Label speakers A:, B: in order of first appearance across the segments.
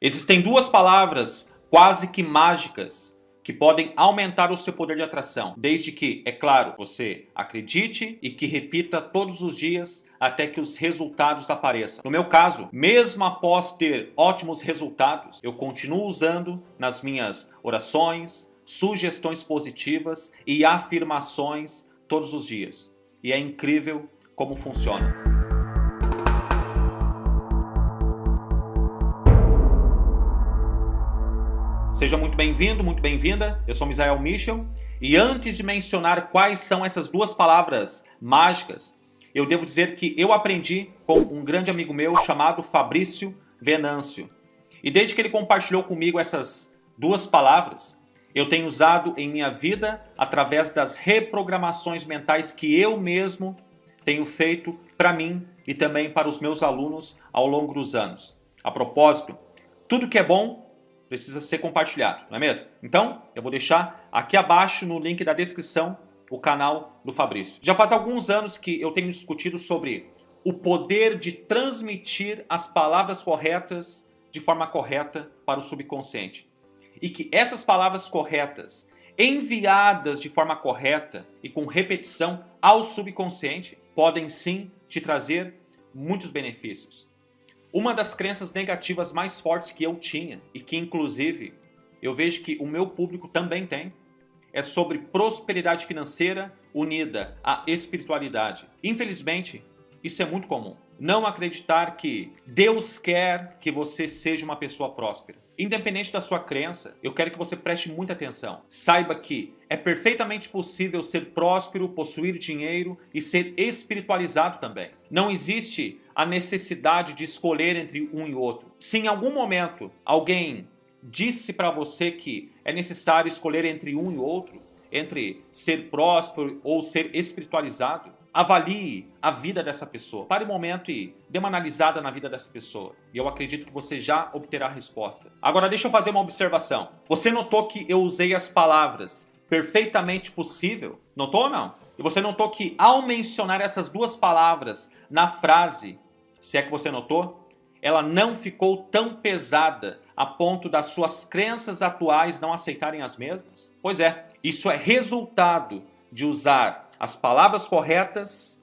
A: Existem duas palavras quase que mágicas que podem aumentar o seu poder de atração, desde que, é claro, você acredite e que repita todos os dias até que os resultados apareçam. No meu caso, mesmo após ter ótimos resultados, eu continuo usando nas minhas orações, sugestões positivas e afirmações todos os dias. E é incrível como funciona. Seja muito bem-vindo, muito bem-vinda. Eu sou Misael Michel. E antes de mencionar quais são essas duas palavras mágicas, eu devo dizer que eu aprendi com um grande amigo meu chamado Fabrício Venâncio. E desde que ele compartilhou comigo essas duas palavras, eu tenho usado em minha vida através das reprogramações mentais que eu mesmo tenho feito para mim e também para os meus alunos ao longo dos anos. A propósito, tudo que é bom precisa ser compartilhado, não é mesmo? Então, eu vou deixar aqui abaixo no link da descrição o canal do Fabrício. Já faz alguns anos que eu tenho discutido sobre o poder de transmitir as palavras corretas de forma correta para o subconsciente. E que essas palavras corretas, enviadas de forma correta e com repetição ao subconsciente, podem sim te trazer muitos benefícios. Uma das crenças negativas mais fortes que eu tinha, e que inclusive eu vejo que o meu público também tem, é sobre prosperidade financeira unida à espiritualidade. Infelizmente, isso é muito comum. Não acreditar que Deus quer que você seja uma pessoa próspera. Independente da sua crença, eu quero que você preste muita atenção. Saiba que é perfeitamente possível ser próspero, possuir dinheiro e ser espiritualizado também. Não existe a necessidade de escolher entre um e outro. Se em algum momento alguém disse para você que é necessário escolher entre um e outro, entre ser próspero ou ser espiritualizado, Avalie a vida dessa pessoa. Pare um momento e dê uma analisada na vida dessa pessoa. E eu acredito que você já obterá a resposta. Agora deixa eu fazer uma observação. Você notou que eu usei as palavras perfeitamente possível? Notou ou não? E você notou que ao mencionar essas duas palavras na frase, se é que você notou, ela não ficou tão pesada a ponto das suas crenças atuais não aceitarem as mesmas? Pois é, isso é resultado de usar as palavras corretas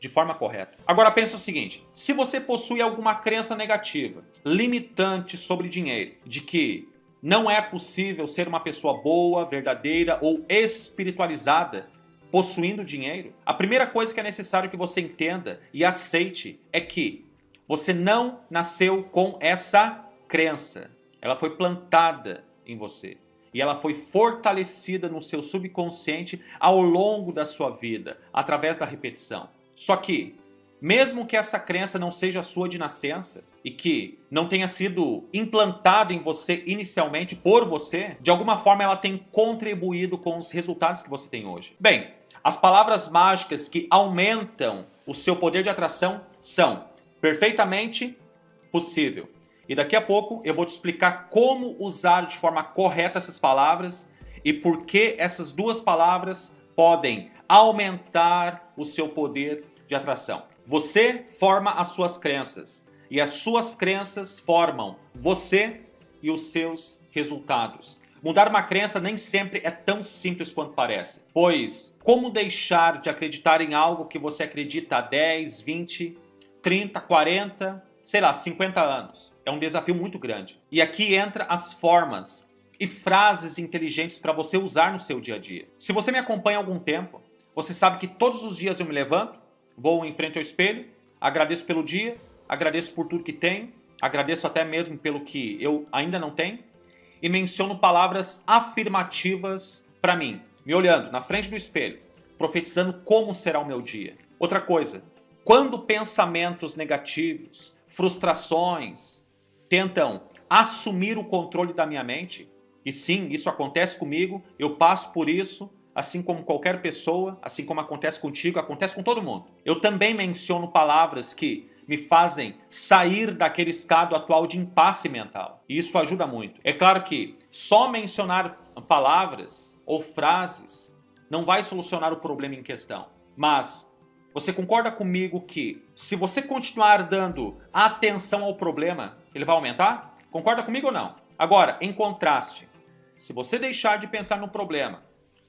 A: de forma correta. Agora pensa o seguinte, se você possui alguma crença negativa, limitante sobre dinheiro, de que não é possível ser uma pessoa boa, verdadeira ou espiritualizada possuindo dinheiro, a primeira coisa que é necessário que você entenda e aceite é que você não nasceu com essa crença. Ela foi plantada em você e ela foi fortalecida no seu subconsciente ao longo da sua vida, através da repetição. Só que, mesmo que essa crença não seja sua de nascença e que não tenha sido implantada em você inicialmente por você, de alguma forma ela tem contribuído com os resultados que você tem hoje. Bem, as palavras mágicas que aumentam o seu poder de atração são perfeitamente possível, e daqui a pouco eu vou te explicar como usar de forma correta essas palavras e por que essas duas palavras podem aumentar o seu poder de atração. Você forma as suas crenças e as suas crenças formam você e os seus resultados. Mudar uma crença nem sempre é tão simples quanto parece, pois como deixar de acreditar em algo que você acredita há 10, 20, 30, 40, sei lá, 50 anos? É um desafio muito grande. E aqui entra as formas e frases inteligentes para você usar no seu dia a dia. Se você me acompanha há algum tempo, você sabe que todos os dias eu me levanto, vou em frente ao espelho, agradeço pelo dia, agradeço por tudo que tenho, agradeço até mesmo pelo que eu ainda não tenho, e menciono palavras afirmativas para mim, me olhando na frente do espelho, profetizando como será o meu dia. Outra coisa, quando pensamentos negativos, frustrações, tentam assumir o controle da minha mente, e sim, isso acontece comigo, eu passo por isso, assim como qualquer pessoa, assim como acontece contigo, acontece com todo mundo. Eu também menciono palavras que me fazem sair daquele estado atual de impasse mental. E isso ajuda muito. É claro que só mencionar palavras ou frases não vai solucionar o problema em questão. Mas você concorda comigo que se você continuar dando atenção ao problema, ele vai aumentar? Concorda comigo ou não? Agora, em contraste, se você deixar de pensar no problema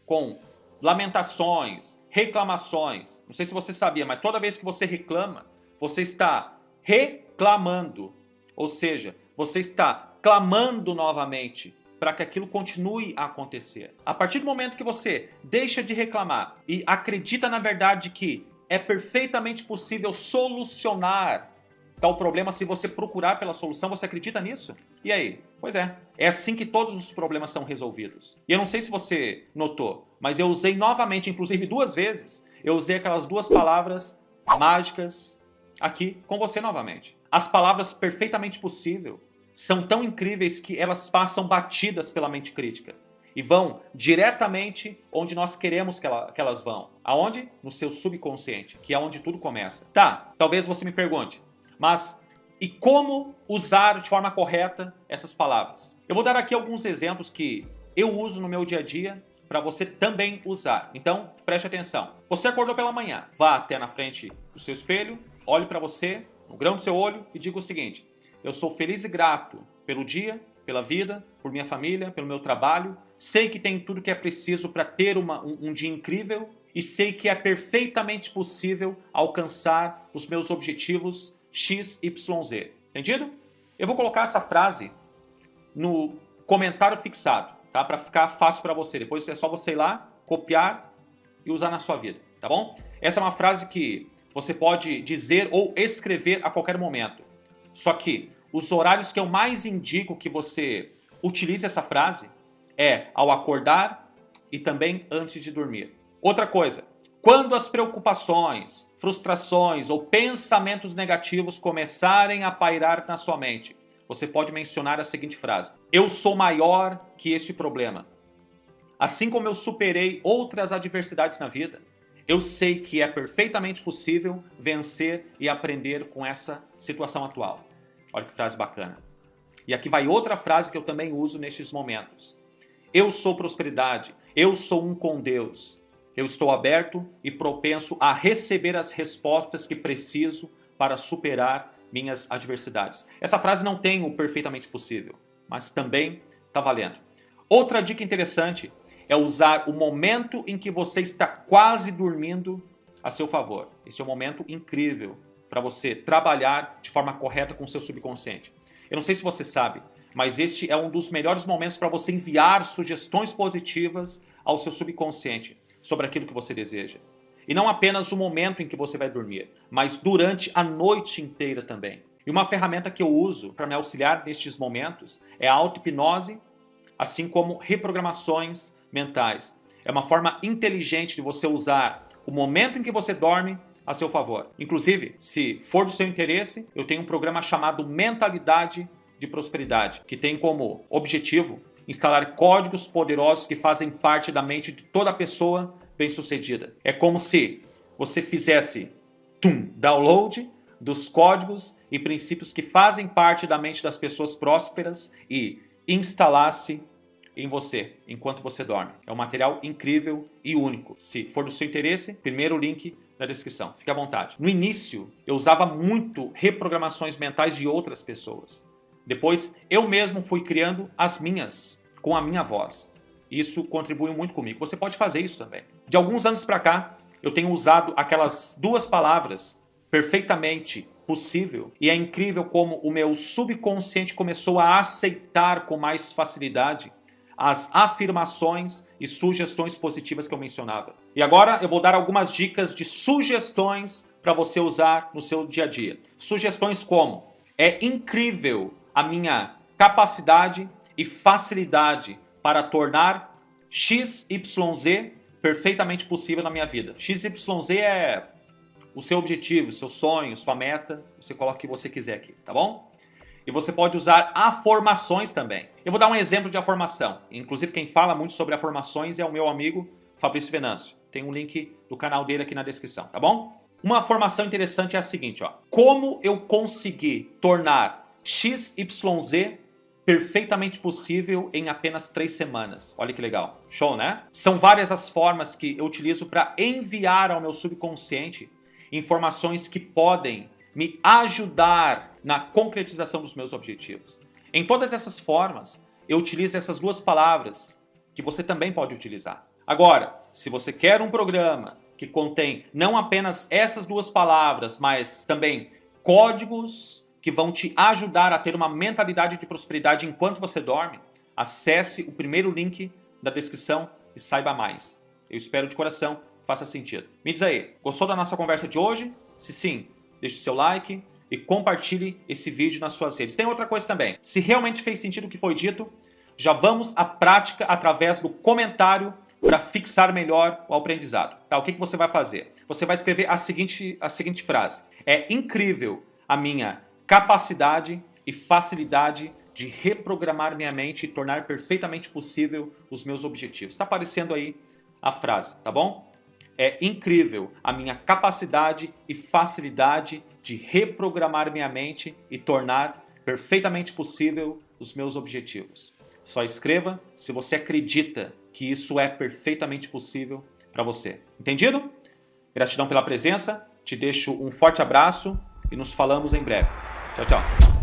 A: com lamentações, reclamações, não sei se você sabia, mas toda vez que você reclama, você está reclamando. Ou seja, você está clamando novamente para que aquilo continue a acontecer. A partir do momento que você deixa de reclamar e acredita na verdade que é perfeitamente possível solucionar tal problema se você procurar pela solução, você acredita nisso? E aí? Pois é, é assim que todos os problemas são resolvidos. E eu não sei se você notou, mas eu usei novamente, inclusive duas vezes, eu usei aquelas duas palavras mágicas aqui com você novamente. As palavras perfeitamente possível são tão incríveis que elas passam batidas pela mente crítica e vão diretamente onde nós queremos que, ela, que, elas vão. Aonde? No seu subconsciente, que é onde tudo começa. Tá, talvez você me pergunte, mas e como usar de forma correta essas palavras? Eu vou dar aqui alguns exemplos que eu uso no meu dia a dia para você também usar. Então, preste atenção. Você acordou pela manhã, vá até na frente do seu espelho, olhe para você, no grão do seu olho e diga o seguinte, eu sou feliz e grato pelo dia, pela vida, por minha família, pelo meu trabalho. Sei que tem tudo que é preciso para ter uma, um, um dia incrível e sei que é perfeitamente possível alcançar os meus objetivos X, Y, Z. Entendido? Eu vou colocar essa frase no comentário fixado, tá? Para ficar fácil para você. Depois é só você ir lá, copiar e usar na sua vida, tá bom? Essa é uma frase que você pode dizer ou escrever a qualquer momento. Só que os horários que eu mais indico que você utilize essa frase é ao acordar e também antes de dormir. Outra coisa, quando as preocupações, frustrações ou pensamentos negativos começarem a pairar na sua mente, você pode mencionar a seguinte frase. Eu sou maior que este problema. Assim como eu superei outras adversidades na vida, eu sei que é perfeitamente possível vencer e aprender com essa situação atual. Olha que frase bacana. E aqui vai outra frase que eu também uso nestes momentos. Eu sou prosperidade, eu sou um com Deus. Eu estou aberto e propenso a receber as respostas que preciso para superar minhas adversidades. Essa frase não tem o perfeitamente possível, mas também está valendo. Outra dica interessante é usar o momento em que você está quase dormindo a seu favor. Esse é um momento incrível para você trabalhar de forma correta com o seu subconsciente. Eu não sei se você sabe, mas este é um dos melhores momentos para você enviar sugestões positivas ao seu subconsciente sobre aquilo que você deseja. E não apenas o momento em que você vai dormir, mas durante a noite inteira também. E uma ferramenta que eu uso para me auxiliar nestes momentos é a auto-hipnose, assim como reprogramações mentais. É uma forma inteligente de você usar o momento em que você dorme a seu favor. Inclusive, se for do seu interesse, eu tenho um programa chamado Mentalidade de Prosperidade, que tem como objetivo instalar códigos poderosos que fazem parte da mente de toda pessoa bem-sucedida. É como se você fizesse tum, download dos códigos e princípios que fazem parte da mente das pessoas prósperas e instalasse em você enquanto você dorme. É um material incrível e único. Se for do seu interesse, primeiro link na descrição. Fique à vontade. No início, eu usava muito reprogramações mentais de outras pessoas. Depois, eu mesmo fui criando as minhas, com a minha voz. Isso contribui muito comigo. Você pode fazer isso também. De alguns anos para cá, eu tenho usado aquelas duas palavras perfeitamente possível e é incrível como o meu subconsciente começou a aceitar com mais facilidade as afirmações e sugestões positivas que eu mencionava. E agora eu vou dar algumas dicas de sugestões para você usar no seu dia a dia. Sugestões como, é incrível a minha capacidade e facilidade para tornar XYZ perfeitamente possível na minha vida. XYZ é o seu objetivo, o seu sonho, sua meta, você coloca o que você quiser aqui, tá bom? E você pode usar afirmações também. Eu vou dar um exemplo de afirmação. Inclusive quem fala muito sobre afirmações é o meu amigo Fabrício Venâncio. Tem um link do canal dele aqui na descrição, tá bom? Uma afirmação interessante é a seguinte, ó. Como eu consegui tornar XYZ perfeitamente possível em apenas três semanas. Olha que legal. Show, né? São várias as formas que eu utilizo para enviar ao meu subconsciente informações que podem me ajudar na concretização dos meus objetivos. Em todas essas formas, eu utilizo essas duas palavras que você também pode utilizar. Agora, se você quer um programa que contém não apenas essas duas palavras, mas também códigos que vão te ajudar a ter uma mentalidade de prosperidade enquanto você dorme, acesse o primeiro link da descrição e saiba mais. Eu espero de coração que faça sentido. Me diz aí, gostou da nossa conversa de hoje? Se sim, deixe o seu like e compartilhe esse vídeo nas suas redes. Tem outra coisa também. Se realmente fez sentido o que foi dito, já vamos à prática através do comentário para fixar melhor o aprendizado. Tá? O que, que você vai fazer? Você vai escrever a seguinte, a seguinte frase. É incrível a minha capacidade e facilidade de reprogramar minha mente e tornar perfeitamente possível os meus objetivos. Está aparecendo aí a frase, tá bom? É incrível a minha capacidade e facilidade de reprogramar minha mente e tornar perfeitamente possível os meus objetivos. Só escreva se você acredita que isso é perfeitamente possível para você. Entendido? Gratidão pela presença, te deixo um forte abraço e nos falamos em breve. Tchau, tchau.